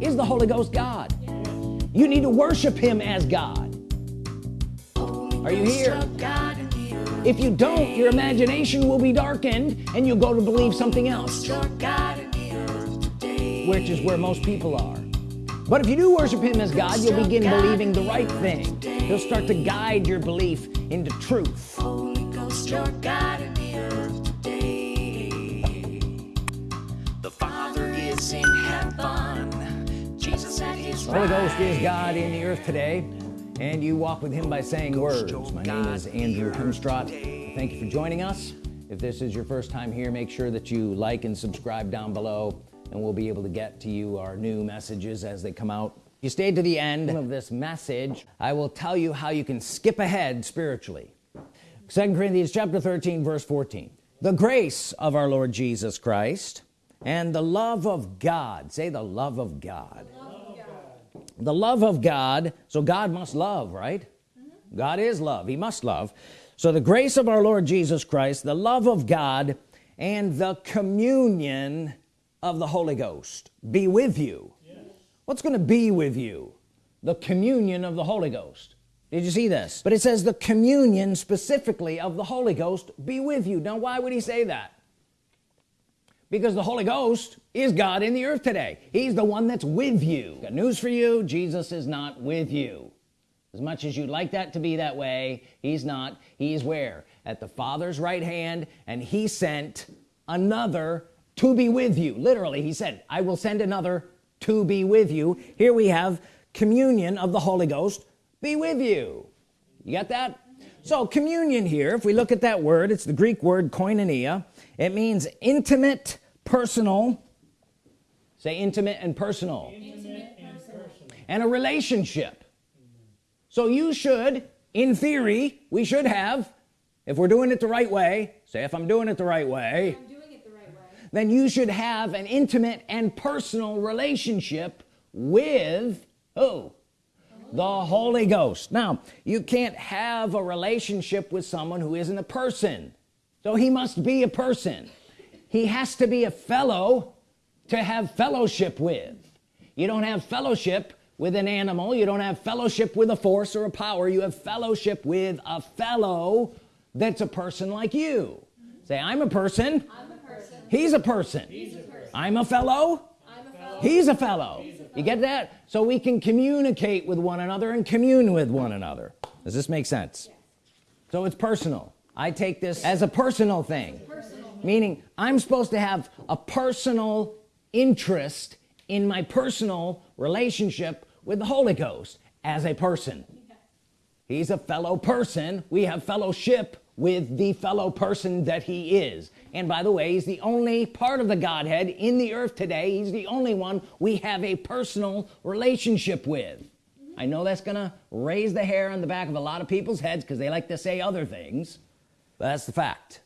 is the Holy Ghost God. You need to worship him as God. Are you here? If you don't your imagination will be darkened and you'll go to believe something else which is where most people are. But if you do worship him as God you'll begin believing the right thing. He'll start to guide your belief into truth At Holy Ghost is God in the earth today and you walk with him by saying words. my name is Andrew Hemstrott thank you for joining us. If this is your first time here make sure that you like and subscribe down below and we'll be able to get to you our new messages as they come out. If you stayed to the end of this message. I will tell you how you can skip ahead spiritually. Second Corinthians chapter 13 verse 14 the grace of our Lord Jesus Christ and the love of God. Say the love of God the love of God so God must love right? God is love. He must love. So the grace of our Lord Jesus Christ the love of God and the communion of the Holy Ghost be with you. What's going to be with you? The communion of the Holy Ghost. Did you see this? But it says the communion specifically of the Holy Ghost be with you. Now why would he say that because the Holy Ghost is God in the earth today. He's the one that's with you. Got news for you. Jesus is not with you. As much as you'd like that to be that way he's not. He's where? At the father's right hand and he sent another to be with you. Literally he said I will send another to be with you. Here we have communion of the Holy Ghost be with you. You got that? So communion here if we look at that word it's the Greek word koinonia it means intimate personal. Say intimate and personal. And a relationship. So you should in theory we should have if we're doing it the right way say if I'm doing it the right way I'm doing it the right way. then you should have an intimate and personal relationship with who? The Holy Ghost. Now you can't have a relationship with someone who isn't a person so he must be a person. He has to be a fellow to have fellowship with. You don't have fellowship with an animal. You don't have fellowship with a force or a power. You have fellowship with a fellow that's a person like you. Say I'm a person. I'm a person. he's a person. He's a person. I'm a fellow? I'm a fellow. he's a fellow. He's a fellow you get that? So we can communicate with one another and commune with one another. Does this make sense? So it's personal I take this as a personal thing. Personal. meaning I'm supposed to have a personal interest in my personal relationship with the Holy Ghost as a person. He's a fellow person. We have fellowship with the fellow person that he is. And by the way he's the only part of the Godhead in the earth today. He's the only one we have a personal relationship with. I know that's gonna raise the hair on the back of a lot of people's heads because they like to say other things that's the fact.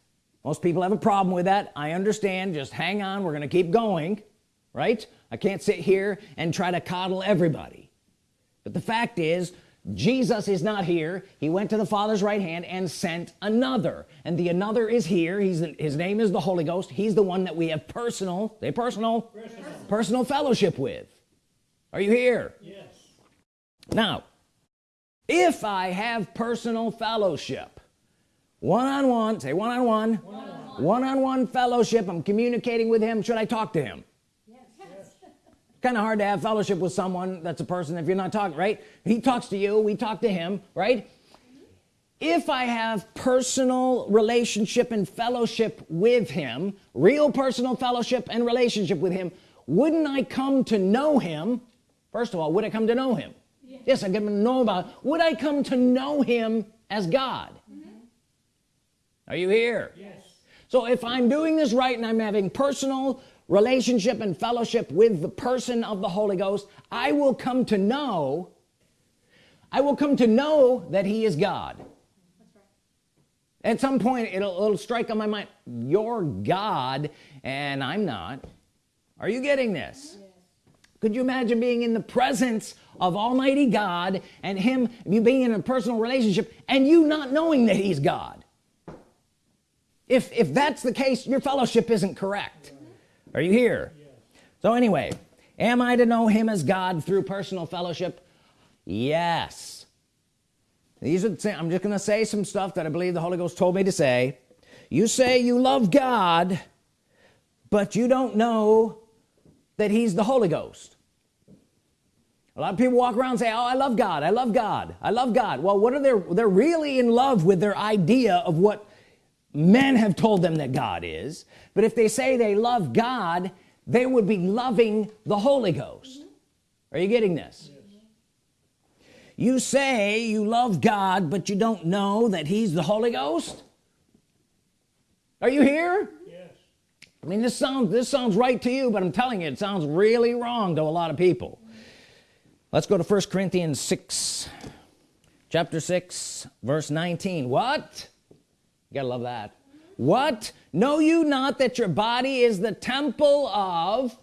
Most people have a problem with that. I understand. Just hang on. We're gonna keep going right? I can't sit here and try to coddle everybody. But the fact is Jesus is not here. He went to the Father's right hand and sent another. And the another is here. He's his name is the Holy Ghost. He's the one that we have personal say personal personal, personal fellowship with. Are you here? Yes. now if I have personal fellowship one-on-one say one-on-one. One-on-one fellowship I'm communicating with him. Should I talk to him? Yes. kind of hard to have fellowship with someone that's a person if you're not talking right? He talks to you we talk to him right? If I have personal relationship and fellowship with him real personal fellowship and relationship with him wouldn't I come to know him? First of all would I come to know him? Yes I come to know about would I come to know him as God are you here? Yes. so if I'm doing this right and I'm having personal relationship and fellowship with the person of the Holy Ghost I will come to know I will come to know that he is God. At some point it'll, it'll strike on my mind you're God and I'm not. Are you getting this? Could you imagine being in the presence of Almighty God and him you being in a personal relationship and you not knowing that he's God if if that's the case your fellowship isn't correct. Are you here? So anyway am I to know him as God through personal fellowship? Yes. These are I'm just gonna say some stuff that I believe the Holy Ghost told me to say. You say you love God but you don't know that he's the Holy Ghost. A lot of people walk around and say oh I love God I love God I love God. Well what are they they're really in love with their idea of what men have told them that God is but if they say they love God they would be loving the Holy Ghost. Are you getting this? You say you love God but you don't know that he's the Holy Ghost? Are you here? Yes. I mean this sounds this sounds right to you but I'm telling you it sounds really wrong to a lot of people. Let's go to 1 Corinthians 6 chapter 6 verse 19 what you gotta love that. What? Know you not that your body is the temple of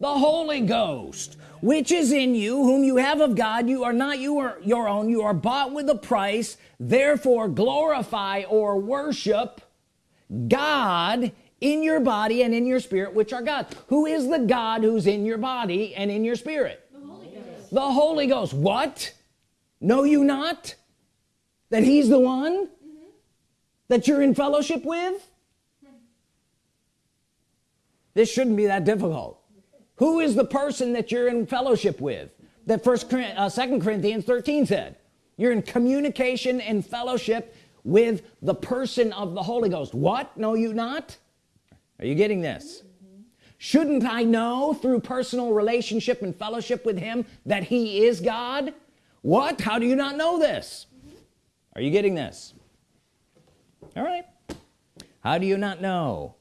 the Holy Ghost which is in you whom you have of God. You are not you are your own. You are bought with a price. Therefore glorify or worship God in your body and in your spirit which are God. Who is the God who's in your body and in your spirit? The Holy Ghost, the Holy Ghost. what? Know you not that he's the one that you're in fellowship with? This shouldn't be that difficult. Who is the person that you're in fellowship with? That first uh, second Corinthians 13 said you're in communication and fellowship with the person of the Holy Ghost. What? Know you not? Are you getting this? Shouldn't I know through personal relationship and fellowship with him that he is God? What? How do you not know this? Are you getting this all right. How do you not know?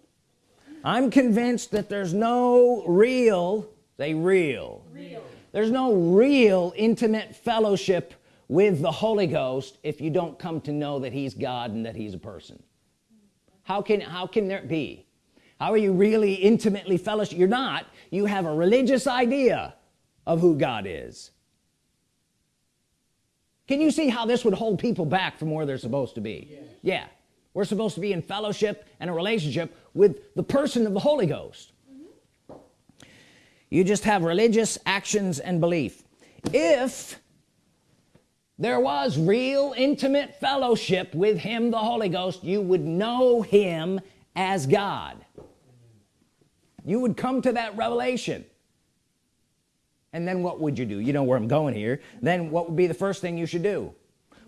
I'm convinced that there's no real they real, real. there's no real intimate fellowship with the Holy Ghost if you don't come to know that he's God and that he's a person. How can how can there be? How are you really intimately fellowship? You're not. You have a religious idea of who God is. Can you see how this would hold people back from where they're supposed to be? Yes. yeah we're supposed to be in fellowship and a relationship with the person of the Holy Ghost. Mm -hmm. you just have religious actions and belief. If there was real intimate fellowship with him the Holy Ghost you would know him as God. You would come to that revelation. And then what would you do? You know where I'm going here. Then what would be the first thing you should do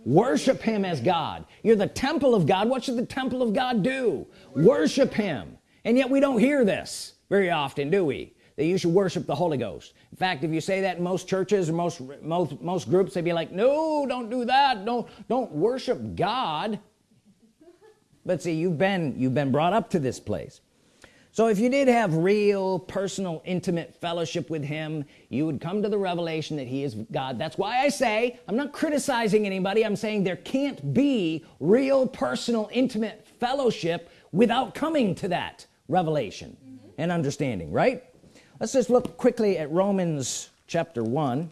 worship him as God. You're the temple of God. What should the temple of God do? Worship him. And yet we don't hear this very often do we? That you should worship the Holy Ghost. In fact if you say that in most churches or most most most groups they'd be like no don't do that. Don't don't worship God. But see you've been you've been brought up to this place so if you did have real personal intimate fellowship with him you would come to the revelation that he is God. That's why I say I'm not criticizing anybody. I'm saying there can't be real personal intimate fellowship without coming to that revelation mm -hmm. and understanding right? Let's just look quickly at Romans chapter 1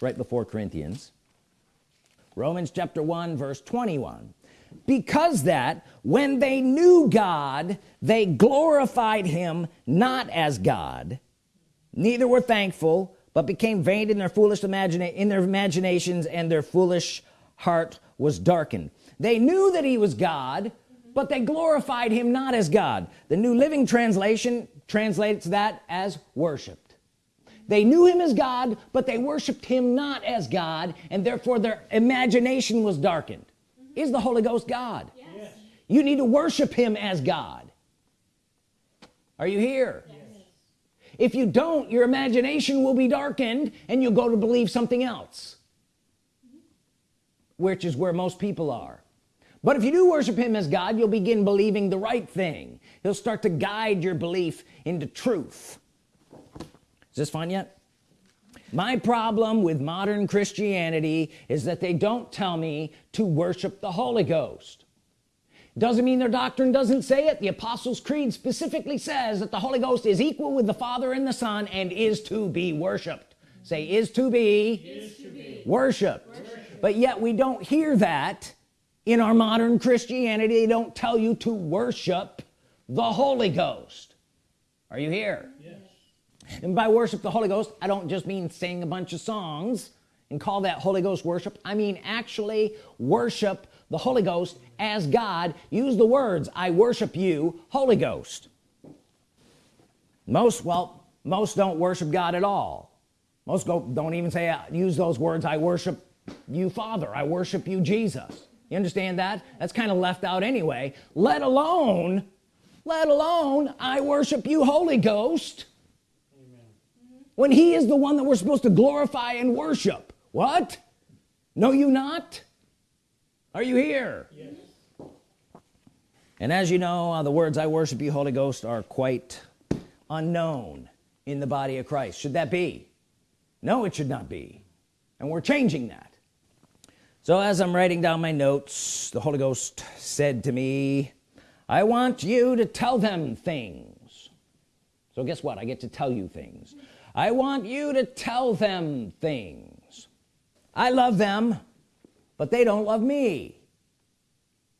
right before Corinthians. Romans chapter 1 verse 21 because that when they knew God they glorified him not as God. Neither were thankful but became vain in their foolish imagina in their imaginations and their foolish heart was darkened. They knew that he was God but they glorified him not as God. The New Living Translation translates that as worshiped they knew him as God but they worshiped him not as God and therefore their imagination was darkened is the Holy Ghost God. Yes. you need to worship him as God. Are you here? Yes. if you don't your imagination will be darkened and you'll go to believe something else which is where most people are. But if you do worship him as God you'll begin believing the right thing. He'll start to guide your belief into truth. Is this fun yet my problem with modern Christianity is that they don't tell me to worship the Holy Ghost. Doesn't mean their doctrine doesn't say it. The Apostles Creed specifically says that the Holy Ghost is equal with the Father and the Son and is to be worshiped. Say is to be, is to be. Worshiped. worshiped. But yet we don't hear that in our modern Christianity. They don't tell you to worship the Holy Ghost. Are you here and by worship the Holy Ghost I don't just mean sing a bunch of songs and call that Holy Ghost worship. I mean actually worship the Holy Ghost as God. Use the words I worship you Holy Ghost. Most well most don't worship God at all. Most go, don't even say uh, use those words I worship you Father. I worship you Jesus. You understand that? That's kind of left out anyway. Let alone let alone I worship you Holy Ghost. When he is the one that we're supposed to glorify and worship. What? Know you not? Are you here? Yes. and as you know uh, the words I worship you Holy Ghost are quite unknown in the body of Christ. Should that be? No it should not be. And we're changing that. So as I'm writing down my notes the Holy Ghost said to me I want you to tell them things. So guess what? I get to tell you things I want you to tell them things. I love them but they don't love me.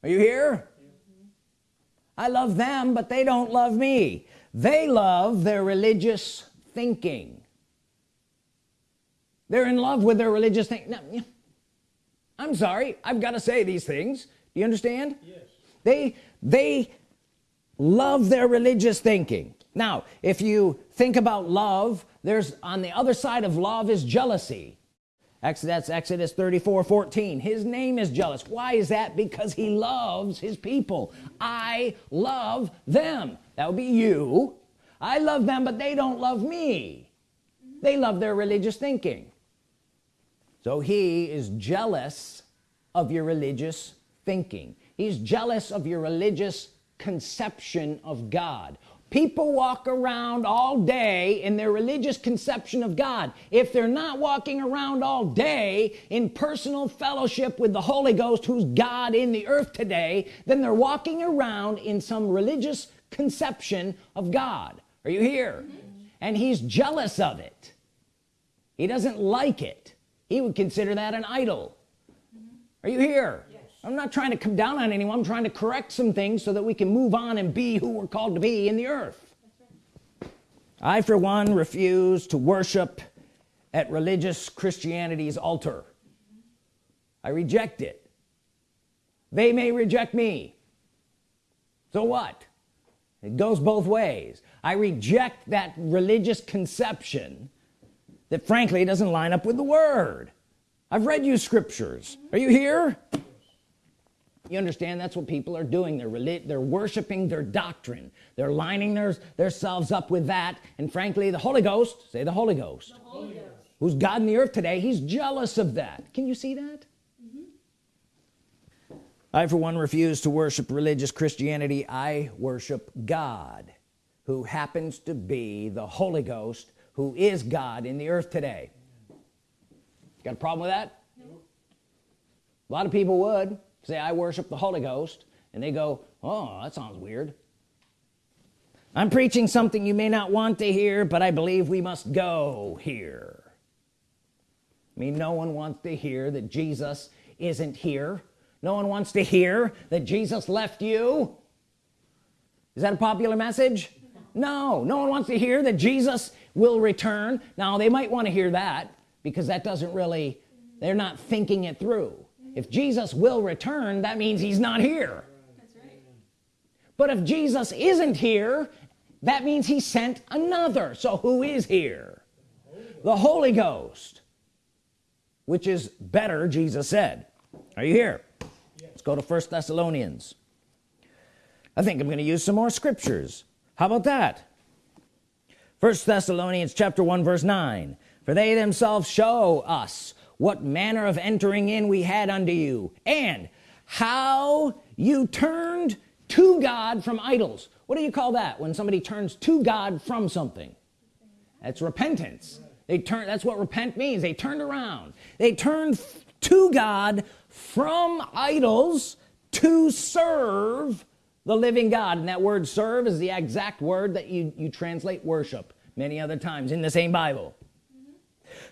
Are you here? I love them but they don't love me. They love their religious thinking. They're in love with their religious thing now, I'm sorry I've got to say these things. Do you understand? Yes. they they love their religious thinking. Now if you think about love there's on the other side of love is jealousy. Exodus Exodus 34 14 his name is jealous. Why is that? Because he loves his people. I love them. That would be you. I love them but they don't love me. They love their religious thinking. So he is jealous of your religious thinking. He's jealous of your religious conception of God people walk around all day in their religious conception of God. If they're not walking around all day in personal fellowship with the Holy Ghost who's God in the earth today then they're walking around in some religious conception of God. Are you here? Mm -hmm. and he's jealous of it. He doesn't like it. He would consider that an idol. Mm -hmm. are you here? Yes. I'm not trying to come down on anyone. I'm trying to correct some things so that we can move on and be who we're called to be in the earth. I for one refuse to worship at religious Christianity's altar. I reject it. They may reject me. So what? It goes both ways. I reject that religious conception that frankly doesn't line up with the Word. I've read you scriptures. Are you here you understand? That's what people are doing. They're they're worshiping their doctrine. They're lining their themselves up with that. And frankly the Holy Ghost say the Holy Ghost, the Holy Ghost. who's God in the earth today he's jealous of that. Can you see that? Mm -hmm. I for one refuse to worship religious Christianity. I worship God who happens to be the Holy Ghost who is God in the earth today. Got a problem with that? No. a lot of people would say I worship the Holy Ghost and they go oh that sounds weird. I'm preaching something you may not want to hear but I believe we must go here. I mean no one wants to hear that Jesus isn't here. No one wants to hear that Jesus left you. Is that a popular message? No. No one wants to hear that Jesus will return. Now they might want to hear that because that doesn't really they're not thinking it through if Jesus will return that means he's not here. Right. but if Jesus isn't here that means he sent another. So who is here? The Holy Ghost which is better Jesus said. Are you here? Yes. let's go to first Thessalonians. I think I'm to use some more scriptures. How about that? First Thessalonians chapter 1 verse 9 for they themselves show us what manner of entering in we had unto you and how you turned to God from idols. What do you call that when somebody turns to God from something? That's repentance. They turn that's what repent means. They turned around. They turned to God from idols to serve the living God. And that word serve is the exact word that you you translate worship many other times in the same Bible.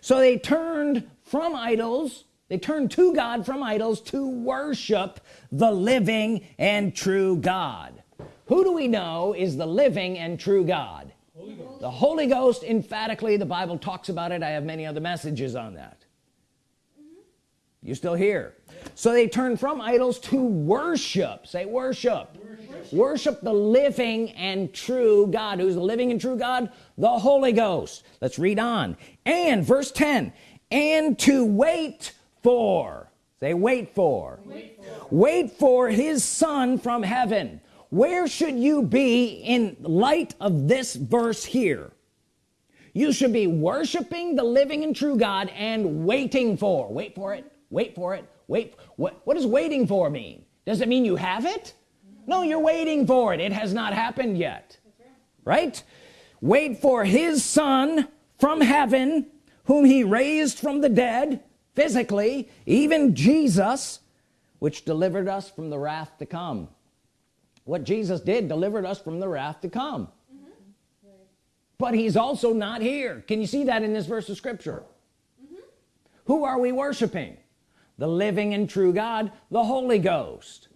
So they turned from idols. They turn to God from idols to worship the living and true God. Who do we know is the living and true God? Holy Ghost, the Holy Ghost emphatically the Bible talks about it. I have many other messages on that. Mm-hmm. You still here so they turn from idols to worship. Say worship. worship. Worship the living and true God. Who's the living and true God? The Holy Ghost. Let's read on. And verse 10 and to wait for say wait for wait for, wait for his son from heaven. Where should you be in light of this verse here? You should be worshiping the living and true God and waiting for wait for it wait for it wait what what does waiting for mean? Does it mean you have it? No you're waiting for it. It has not happened yet. Right? Wait for his son from heaven whom he raised from the dead physically even Jesus which delivered us from the wrath to come what Jesus did delivered us from the wrath to come mm -hmm. but he's also not here can you see that in this verse of scripture mm -hmm. who are we worshiping the living and true God the Holy Ghost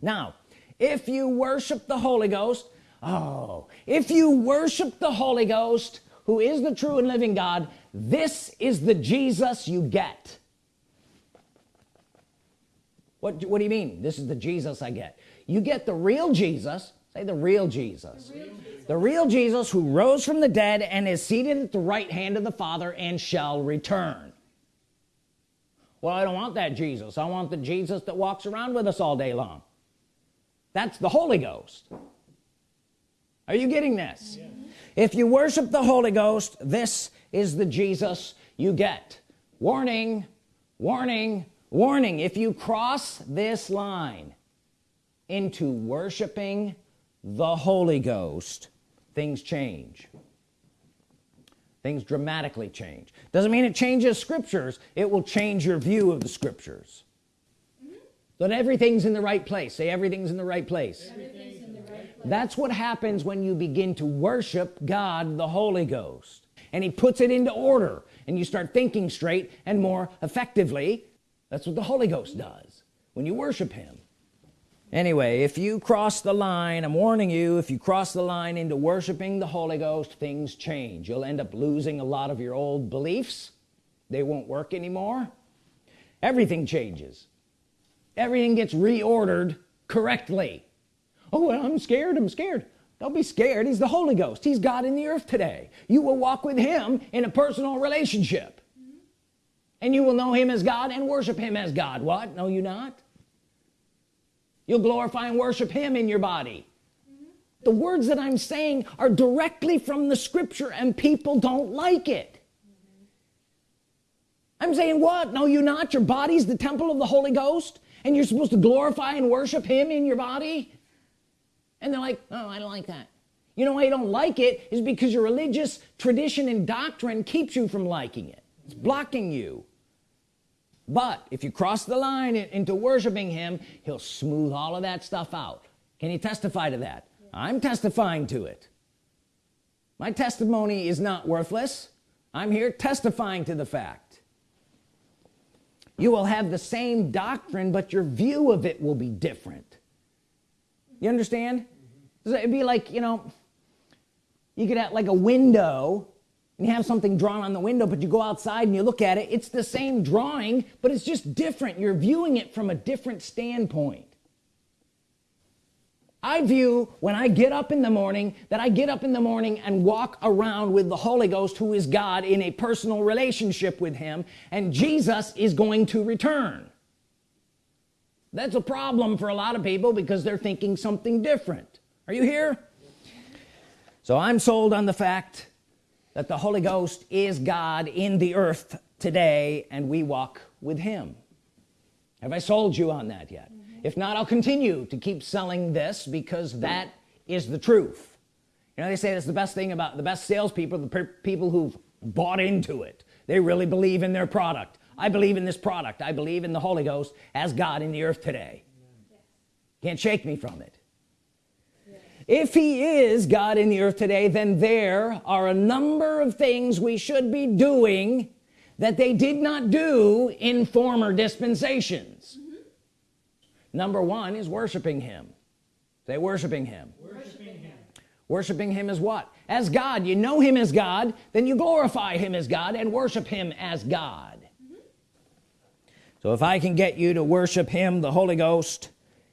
now if you worship the Holy Ghost oh if you worship the Holy Ghost who is the true and living God this is the Jesus you get. What what do you mean this is the Jesus I get? You get the real Jesus say the real Jesus. The real Jesus, the real Jesus who rose from the dead and is seated at the right hand of the Father and shall return. Well I don't want that Jesus. I want the Jesus that walks around with us all day long. That's the Holy Ghost are you getting this? Yeah. if you worship the Holy Ghost this is the Jesus you get. Warning warning warning. If you cross this line into worshiping the Holy Ghost things change. Things dramatically change. Doesn't mean it changes scriptures. It will change your view of the scriptures. Mm-hmm. But everything's in the right place. Say everything's in the right place, the right place. That's what happens when you begin to worship God the Holy Ghost. And he puts it into order and you start thinking straight and more effectively. That's what the Holy Ghost does when you worship him. Anyway if you cross the line I'm warning you if you cross the line into worshiping the Holy Ghost things change. You'll end up losing a lot of your old beliefs. They won't work anymore. Everything changes. Everything gets reordered correctly oh I'm scared I'm scared. Don't be scared he's the Holy Ghost. He's God in the earth today. You will walk with him in a personal relationship. And you will know him as God and worship him as God. What? Know you not? You'll glorify and worship him in your body. The words that I'm saying are directly from the scripture and people don't like it. Mm -hmm. I'm saying what? No you're not? Your body's the temple of the Holy Ghost and you're supposed to glorify and worship him in your body and they're like oh I don't like that. You know why you don't like it? Is because your religious tradition and doctrine keeps you from liking it. It's blocking you. But if you cross the line into worshiping him he'll smooth all of that stuff out. Can you testify to that? Yeah. I'm testifying to it. My testimony is not worthless. I'm here testifying to the fact. You will have the same doctrine but your view of it will be different you understand? It'd be like you know you could have like a window and you have something drawn on the window but you go outside and you look at it it's the same drawing but it's just different. You're viewing it from a different standpoint. I view when I get up in the morning that I get up in the morning and walk around with the Holy Ghost who is God in a personal relationship with him and Jesus is going to return that's a problem for a lot of people because they're thinking something different. Are you here? So I'm sold on the fact that the Holy Ghost is God in the earth today and we walk with him. Have I sold you on that yet? Mm -hmm. if not I'll continue to keep selling this because that is the truth. You know they say that's the best thing about the best salespeople the people who've bought into it. They really believe in their product I believe in this product. I believe in the Holy Ghost as God in the earth today. Can't shake me from it. If he is God in the earth today then there are a number of things we should be doing that they did not do in former dispensations. Number one is worshiping him. They worshiping him. Worshiping him. Worshiping him as what? As God. You know him as God then you glorify him as God and worship him as God so if I can get you to worship him the Holy Ghost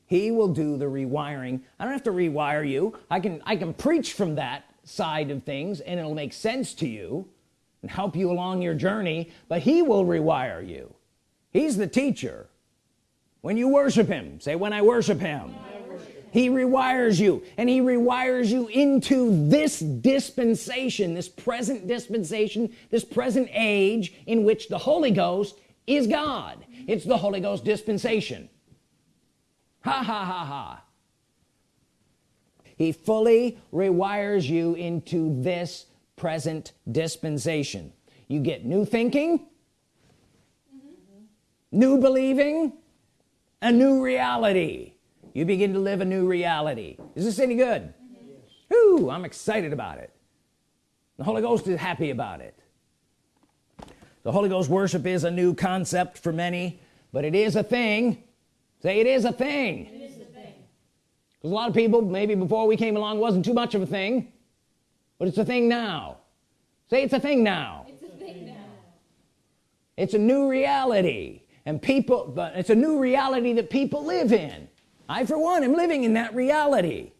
he will do the rewiring. I don't have to rewire you. I can I can preach from that side of things and it'll make sense to you and help you along your journey but he will rewire you. He's the teacher. When you worship him say when I worship him. He rewires you and he rewires you into this dispensation this present dispensation this present age in which the Holy Ghost is God. It's the Holy Ghost dispensation. Ha ha ha ha. He fully rewires you into this present dispensation. You get new thinking mm -hmm. new believing a new reality. You begin to live a new reality. Is this any good? Yes. Ooh, I'm excited about it. The Holy Ghost is happy about it the Holy Ghost worship is a new concept for many but it is a thing. Say it is a thing. It is a thing. because a lot of people maybe before we came along wasn't too much of a thing but it's a thing now. Say it's a thing now. It's a, thing now. It's a new reality and people but it's a new reality that people live in. I for one am living in that reality.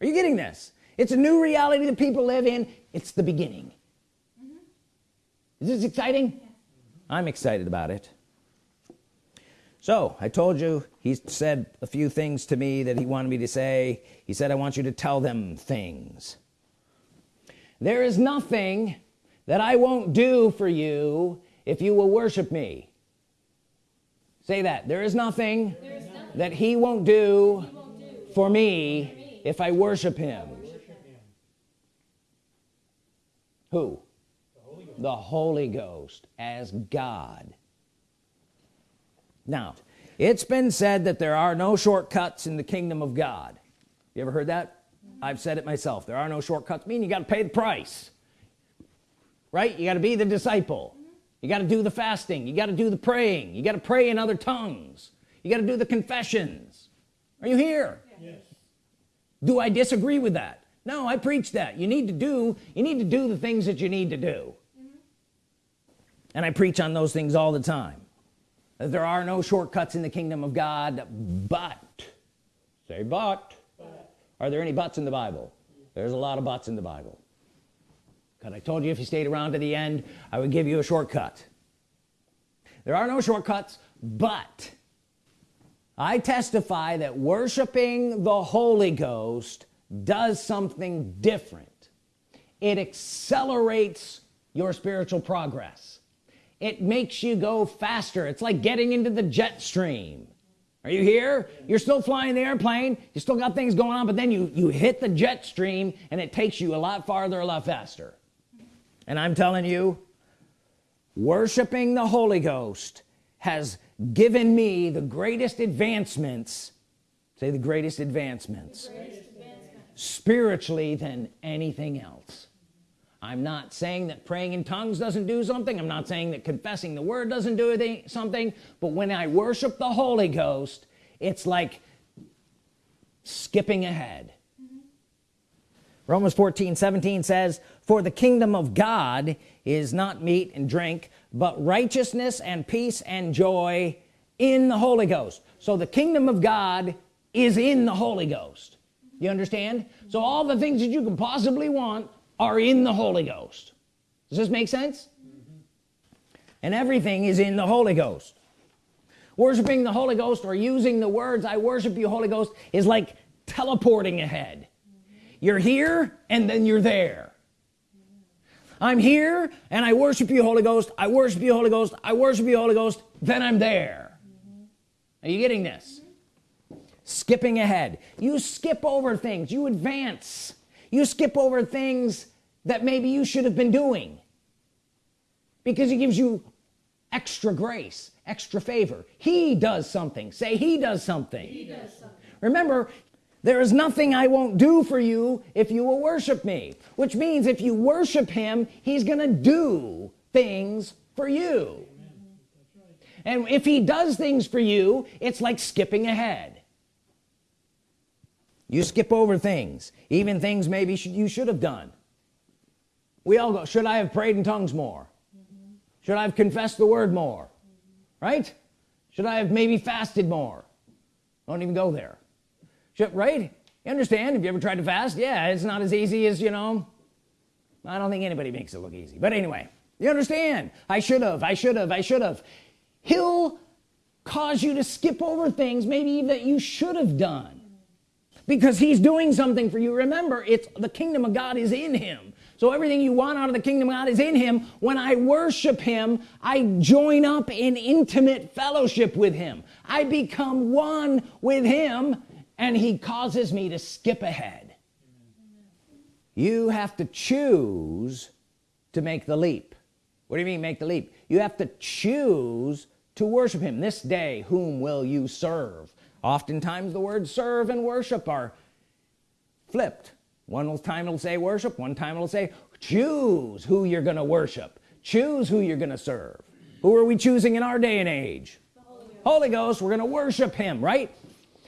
Are you getting this? It's a new reality that people live in. It's the beginning. Is this exciting. I'm excited about it. So I told you he said a few things to me that he wanted me to say. He said I want you to tell them things. There is nothing that I won't do for you if you will worship me. Say that. There is nothing, there is nothing that he won't do, he won't do for, me for me if I worship him, worship him. who the Holy, Ghost as God. Now it's been said that there are no shortcuts in the kingdom of God. You ever heard that. I've said it myself. There are no shortcuts. Mean you got to pay the price. Right? You got to be the disciple. You got to do the fasting. You got to do the praying. You got to pray in other tongues. You got to do the confessions. Are you here? Yes. do I disagree with that? No I preach that. You need to do you need to do the things that you need to do. And I preach on those things all the time. There are no shortcuts in the kingdom of God but say but, but. are there any buts in the Bible? There's a lot of buts in the Bible. Because I told you if you stayed around to the end I would give you a shortcut. There are no shortcuts but I testify that worshiping the Holy Ghost does something different. It accelerates your spiritual progress it makes you go faster. It's like getting into the jet stream. Are you here? You're still flying the airplane. You still got things going on but then you you hit the jet stream and it takes you a lot farther a lot faster. And I'm telling you worshiping the Holy Ghost has given me the greatest advancements. Say the greatest advancements, the greatest advancements. spiritually than anything else I'm not saying that praying in tongues doesn't do something. I'm not saying that confessing the word doesn't do something. But when I worship the Holy Ghost it's like skipping ahead. Mm -hmm. Romans 14 17 says for the kingdom of God is not meat and drink but righteousness and peace and joy in the Holy Ghost. So the kingdom of God is in the Holy Ghost. You understand? So all the things that you can possibly want are in the Holy Ghost. Does this make sense? Mm -hmm. and everything is in the Holy Ghost. Worshiping the Holy Ghost or using the words I worship you Holy Ghost is like teleporting ahead. Mm -hmm. you're here and then you're there. I'm here and I worship you Holy Ghost. I worship you Holy Ghost. I worship you Holy Ghost. Then I'm there. Are you getting this? Skipping ahead. You skip over things. You advance you skip over things that maybe you should have been doing because he gives you extra grace extra favor. He does something. Say he does something, he does something. remember there is nothing I won't do for you if you will worship me which means if you worship him he's gonna do things for you. And if he does things for you it's like skipping ahead you skip over things even things maybe sh you should have done. We all go should I have prayed in tongues more? Should I have confessed the word more? Right? Should I have maybe fasted more? Don't even go there. Should, right? You understand? Have you ever tried to fast? Yeah it's not as easy as you know. I don't think anybody makes it look easy. But anyway you understand? I should have I should have I should have. He'll cause you to skip over things maybe that you should have done because he's doing something for you. Remember it's the kingdom of God is in him. So everything you want out of the kingdom of God is in him. When I worship him I join up in intimate fellowship with him. I become one with him and he causes me to skip ahead. You have to choose to make the leap. What do you mean make the leap? You have to choose to worship him. This day whom will you serve oftentimes the words serve and worship are flipped. One time it'll say worship one time it'll say choose who you're gonna worship. Choose who you're gonna serve. Who are we choosing in our day and age? Holy Ghost, Holy Ghost we're gonna worship him right?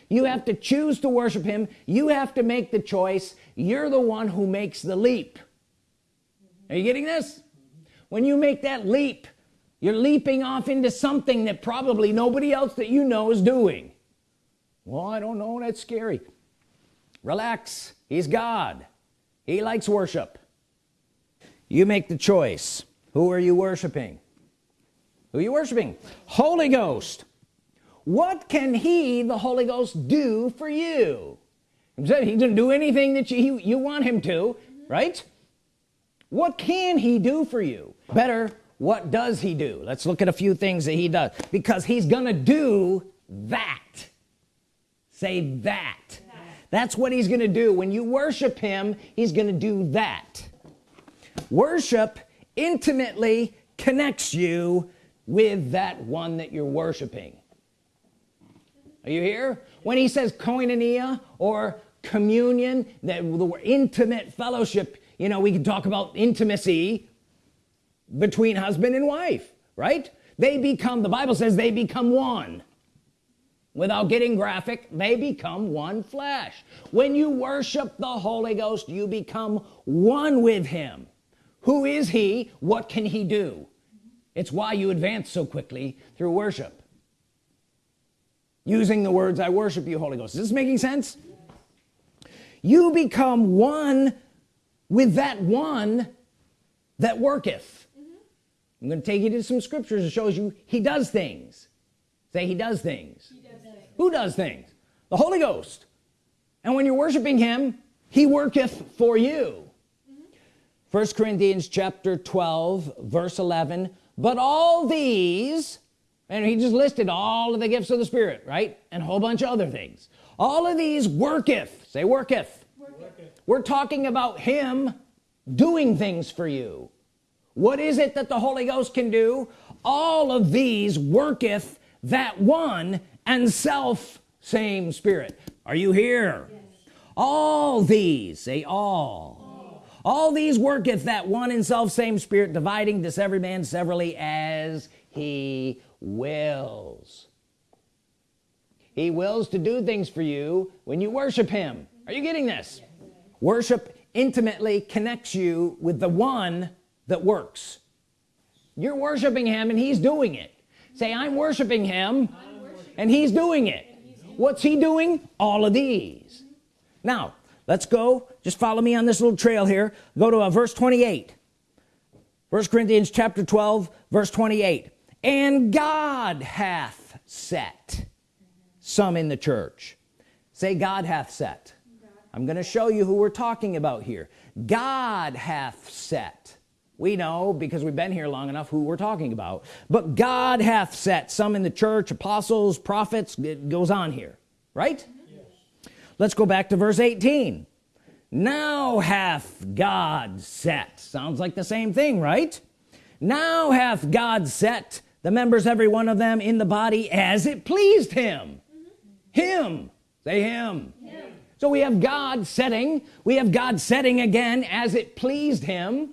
You have to choose to worship him. You have to make the choice. You're the one who makes the leap. Are you getting this? When you make that leap you're leaping off into something that probably nobody else that you know is doing well I don't know that's scary. Relax he's God. He likes worship. You make the choice. Who are you worshiping? Who are you worshiping? Holy Ghost. What can he the Holy Ghost do for you? He doesn't do anything that you, you want him to right? What can he do for you? Better what does he do? Let's look at a few things that he does because he's gonna do that say that. That's what he's gonna do. When you worship him he's gonna do that. Worship intimately connects you with that one that you're worshiping. Are you here? When he says koinonia or communion that the intimate fellowship you know we can talk about intimacy between husband and wife right? They become the Bible says they become one without getting graphic they become one flesh. When you worship the Holy Ghost you become one with him. Who is he? What can he do? It's why you advance so quickly through worship. Using the words I worship you Holy Ghost. Is this making sense? You become one with that one that worketh. Mm -hmm. I'm to take you to some scriptures that shows you he does things. Say he does things, he does things. Who does things? The Holy Ghost. And when you're worshiping him he worketh for you. First. Corinthians chapter 12 verse 11 but all these and he just listed all of the gifts of the Spirit right? And a whole bunch of other things. All of these worketh say worketh, worketh. we're talking about him doing things for you. What is it that the Holy Ghost can do? All of these worketh that one and self same spirit. Are you here? Yes. all these say all. all. All these worketh that one in self same spirit dividing this every man severally as he wills. He wills to do things for you when you worship him. Are you getting this? Worship intimately connects you with the one that works. You're worshiping him and he's doing it. Say I'm worshiping him and he's doing it. What's he doing? All of these. Now let's go. Just follow me on this little trail here. Go to uh, verse 28 first Corinthians chapter 12 verse 28 and God hath set some in the church. Say God hath set. I'm gonna show you who we're talking about here. God hath set we know because we've been here long enough who we're talking about. But God hath set some in the church apostles prophets it goes on here right? Yes. let's go back to verse 18 now hath God set sounds like the same thing right? Now hath God set the members every one of them in the body as it pleased him. Mm-hmm. Him. Say him. him. So we have God setting we have God setting again as it pleased him.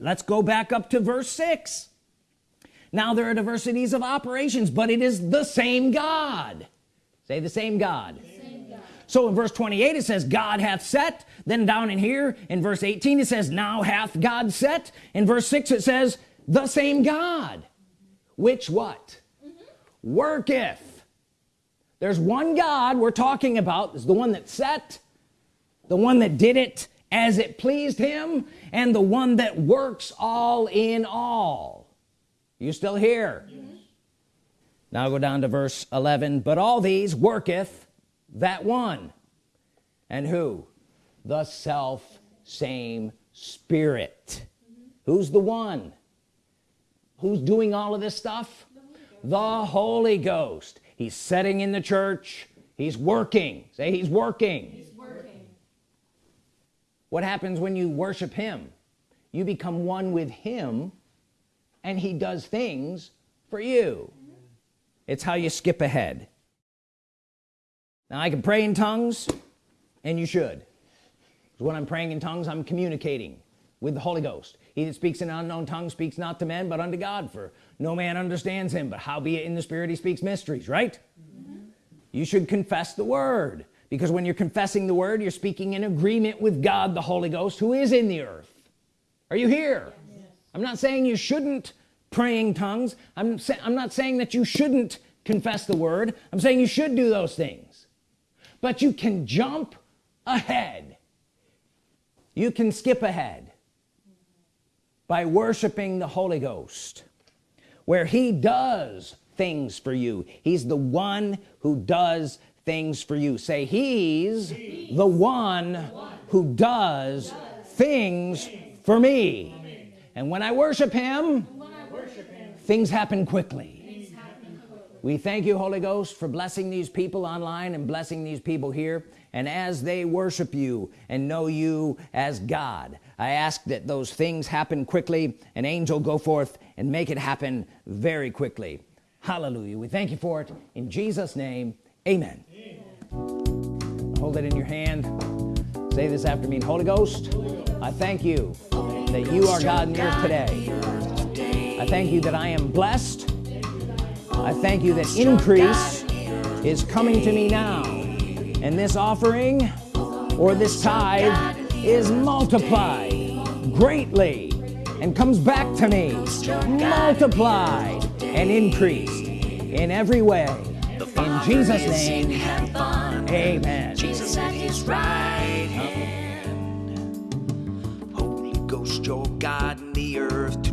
Let's go back up to verse 6 now there are diversities of operations but it is the same God. Say the same God, the same God. so in verse 28 it says God hath set. Then down in here in verse 18 it says now hath God set. In verse 6 it says the same God. Which what? Mm -hmm. worketh. There's one God we're talking about. Is the one that set the one that did it as it pleased him and the one that works all in all. You still here? Yes. now I'll go down to verse 11 but all these worketh that one. And who? The self same spirit. Mm -hmm. who's the one? Who's doing all of this stuff? The Holy, the Holy Ghost. He's setting in the church. He's working. Say he's working. he's working what happens when you worship him? You become one with him and he does things for you. It's how you skip ahead. Now I can pray in tongues and you should. When I'm praying in tongues I'm communicating with the Holy Ghost. He that speaks in an unknown tongue speaks not to men but unto God for no man understands him. But howbeit in the spirit he speaks mysteries right? Mm -hmm. you should confess the word because when you're confessing the word you're speaking in agreement with God the Holy Ghost who is in the earth. Are you here? Yes. I'm not saying you shouldn't praying tongues. I'm, I'm not saying that you shouldn't confess the word. I'm saying you should do those things. But you can jump ahead. You can skip ahead by worshiping the Holy Ghost where he does things for you. He's the one who does things for you. Say he's the one who does things for me. And when I worship him things happen quickly. We thank you Holy Ghost for blessing these people online and blessing these people here. And as they worship you and know you as God I ask that those things happen quickly. An angel go forth and make it happen very quickly. Hallelujah. We thank you for it. In Jesus name amen. Hold it in your hand. Say this after me. Holy Ghost I thank you that you are God in the earth today. I thank you that I am blessed. I thank you that increase is coming to me now. And this offering or this tithe is multiplied greatly and comes back to me multiplied and increased in every way. In Jesus name amen. Jesus at his right hand. Holy Ghost your God in the earth